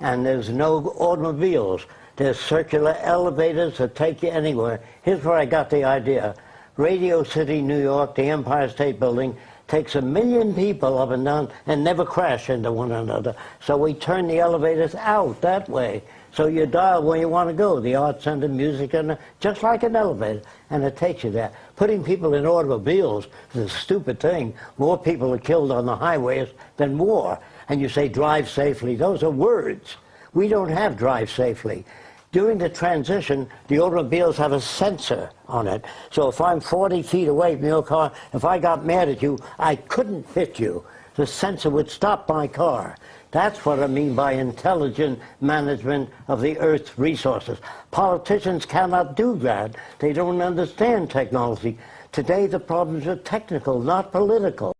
and there's no automobiles. There's circular elevators that take you anywhere. Here's where I got the idea. Radio City, New York, the Empire State Building, takes a million people up and down and never crash into one another. So we turn the elevators out that way. So you dial where you want to go, the art center, music center, just like an elevator, and it takes you there. Putting people in automobiles is a stupid thing. More people are killed on the highways than war. And you say drive safely. Those are words. We don't have drive safely. During the transition, the automobiles have a sensor on it. So if I'm 40 feet away from your car, if I got mad at you, I couldn't hit you. The sensor would stop my car. That's what I mean by intelligent management of the Earth's resources. Politicians cannot do that. They don't understand technology. Today the problems are technical, not political.